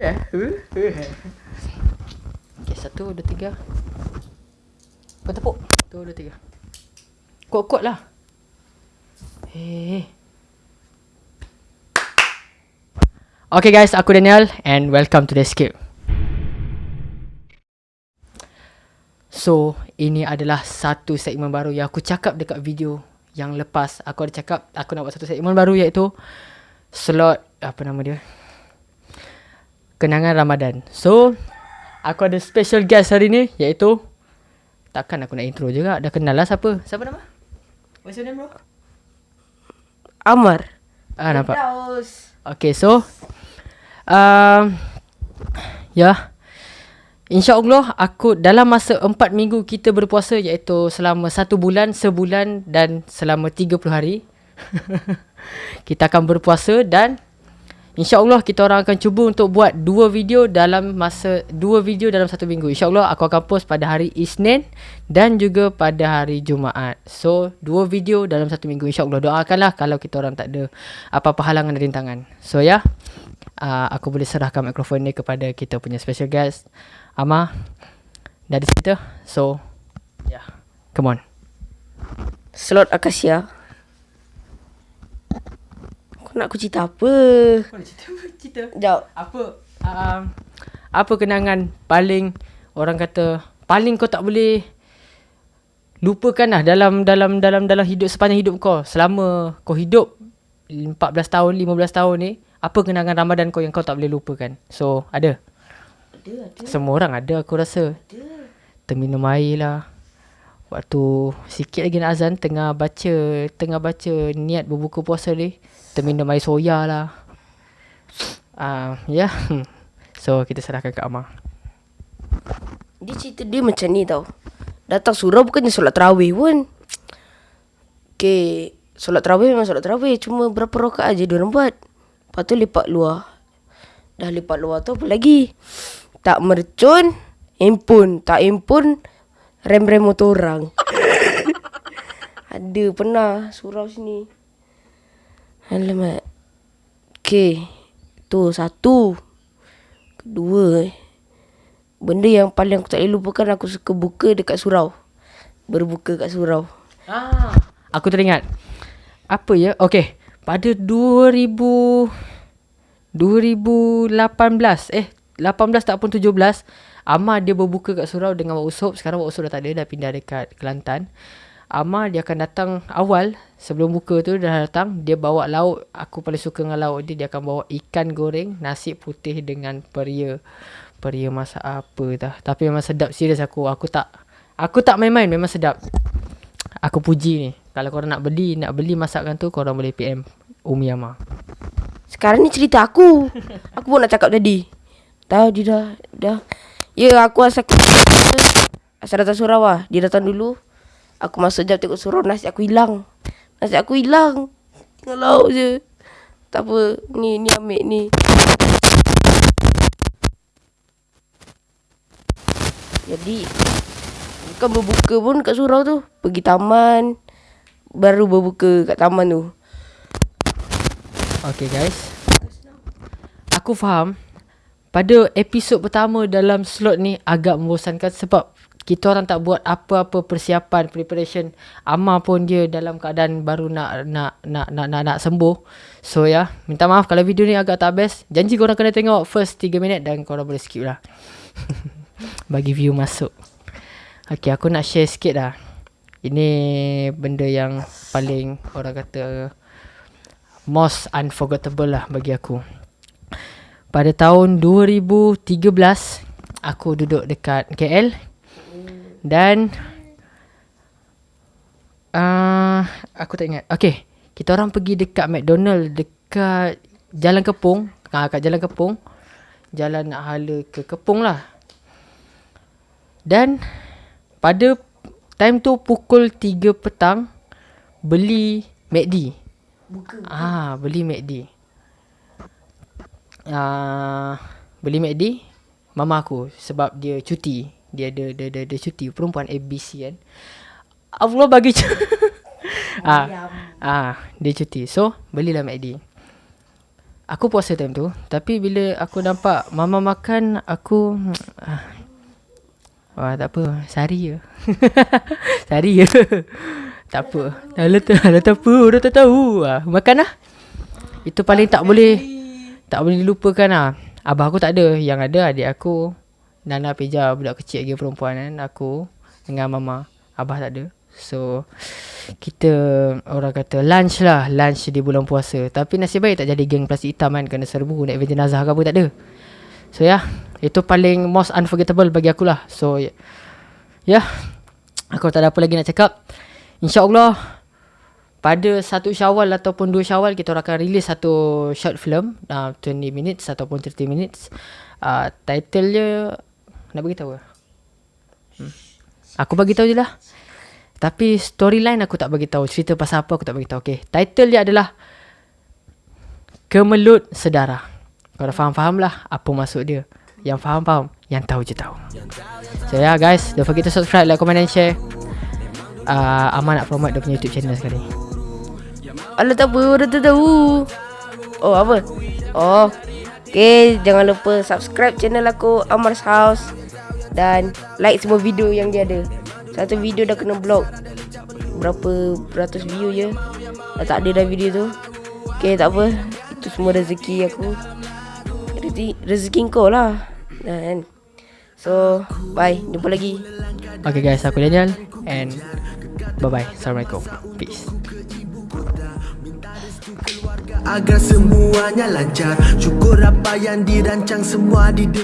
Eh, Okay, satu, dua, tiga. Kau tepuk. Satu, dua, tiga. Kuat-kuat lah. Hey. Okay guys, aku Daniel and welcome to the Escape. So, ini adalah satu segmen baru yang aku cakap dekat video yang lepas. Aku ada cakap aku nak buat satu segmen baru iaitu slot apa nama dia? Kenangan Ramadan. So, aku ada special guest hari ni iaitu takkan aku nak intro juga. Dah kenal lah siapa? Siapa nama? What's your name bro? Amar. Ah nampak. Daus. Okay, so um, ya. Yeah. InsyaAllah aku dalam masa 4 minggu kita berpuasa iaitu selama 1 bulan, sebulan dan selama 30 hari. kita akan berpuasa dan InsyaAllah kita orang akan cuba untuk buat 2 video dalam masa 2 video dalam 1 minggu. InsyaAllah aku akan post pada hari Isnin dan juga pada hari Jumaat. So 2 video dalam 1 minggu insyaAllah. Doakanlah kalau kita orang tak ada apa-apa halangan dan rintangan. So ya. Yeah uh, aku boleh serahkan mikrofon ni kepada kita punya special guest Ama dari situ. So, yeah. Come on. Slot Akasia. Kau nak aku cerita apa? Kau nak cerita apa? Cerita. Sekejap. Apa um, apa kenangan paling orang kata paling kau tak boleh lupakan lah dalam dalam dalam dalam hidup sepanjang hidup kau selama kau hidup 14 tahun 15 tahun ni apa kenangan Ramadan kau yang kau tak boleh lupakan? So, ada? Ada, ada. Semua orang ada aku rasa. Ada. Terminum air lah. Waktu sikit lagi nak azan, tengah baca, tengah baca niat berbuka puasa ni, terminum air soya lah. Uh, ya. Yeah. So, kita serahkan ke Amar. Dia cerita dia macam ni tau. Datang surau bukannya solat terawih pun. Okay. Solat terawih memang solat terawih. Cuma berapa rakaat aja dia orang buat. Lepas tu lipat luar. Dah lipat luar tu apa lagi? Tak mercun, handphone. Tak handphone, rem-rem motor orang. Ada pernah surau sini. Alamak. Okay. Tu satu. Kedua. Benda yang paling aku tak boleh lupakan aku suka buka dekat surau. Berbuka kat surau. Ah, aku teringat. Apa ya? Okay. Pada 2000 2018 eh 18 tak pun 17 Amar dia berbuka kat surau dengan Wak Usop Sekarang Wak Usop dah tak ada Dah pindah dekat Kelantan. Amar dia akan datang awal. Sebelum buka tu dah datang Dia bawa lauk. Aku paling suka dengan lauk dia Dia akan bawa ikan goreng Nasi putih dengan peria. Peria masak apa dah Tapi memang sedap Serius aku. Aku tak Aku tak main-main Memang sedap. Aku puji ni. Kalau korang nak beli Nak beli masakan tu Korang boleh PM Umi Amar. Sekarang ni cerita aku. Aku pun nak cakap tadi. Tahu dia dah dah. Ya aku asal asal datang surau lah. Dia datang dulu. Aku masuk jam tengok surau nasi aku hilang. Nasi aku hilang. Tinggal lauk je. Tak apa. Ni ni ambil ni. Jadi Bukan berbuka pun kat surau tu Pergi taman Baru berbuka kat taman tu Okay guys Aku faham Pada episod pertama dalam slot ni Agak membosankan sebab Kita orang tak buat apa-apa persiapan Preparation. Amar pun dia dalam keadaan baru nak nak nak nak nak, nak sembuh. So ya yeah, Minta maaf kalau video ni agak tak best. Janji korang kena tengok first 3 minit Dan korang boleh skip lah. Bagi view masuk. Okay aku nak share sikit lah. Ini benda yang paling orang kata most unforgettable lah bagi aku. Pada tahun 2013 aku duduk dekat KL dan uh, aku tak ingat. Okay, kita orang pergi dekat McDonald dekat Jalan Kepung, ah kat Jalan Kepung. Jalan nak hala ke Kepung lah. Dan pada time tu pukul 3 petang beli McD. Buka. Ah, beli McD. Ah, beli McD mama aku sebab dia cuti. Dia ada dia ada dia cuti. Perempuan ABC kan. Allah bagi cu- ah, ah, dia cuti. So, belilah McD. Aku puasa time tu Tapi bila aku nampak Mama makan Aku ah, Wah tak apa. Sehari je. Sehari je. Tak apa. Dah letak Dah tak apa Dah tak tahu. Ah, Makan lah. Itu paling tak boleh Tak boleh dilupakan lah. Abah aku tak ada. Yang ada adik aku. Nana Peja Budak kecil lagi perempuan kan Aku Dengan mama. Abah tak ada. So Kita Orang kata lunch lah. Lunch di bulan puasa. Tapi nasib baik tak jadi geng plastik hitam kan. Kena serbu Naik van jenazah ke apa tak ada. So ya. Yeah, Itu paling most unforgettable bagi aku lah. So ya. Yeah, Aku tak ada apa lagi nak cakap. InsyaAllah Pada satu syawal ataupun dua syawal Kita akan release satu short film uh, 20 minutes ataupun 30 minutes uh, Title dia Nak beritahu ke? Hmm. Aku bagi tahu je lah tapi storyline aku tak bagi tahu, cerita pasal apa aku tak bagi tahu. Okey, title dia adalah Kemelut Sedara. Kau dah faham-faham lah apa maksud dia. Yang faham-faham, yang tahu je tahu. So yeah guys, don't forget to subscribe, like, comment and share. Uh, Aman nak promote dia punya YouTube channel sekali. Alah tak apa, dah tak tahu. Oh apa? Oh. Okay, jangan lupa subscribe channel aku Amar's House. Dan like semua video yang dia ada. Satu video dah kena block. Berapa beratus view je. Dah tak ada dah video tu. Okay tak apa. Itu semua rezeki aku. Rezeki, rezeki kau lah. Dan So Bye. Jumpa lagi. Okay guys Aku Daniel. And Bye bye Assalamualaikum. Peace Agar semuanya lancar. Syukur apa yang dirancang semua di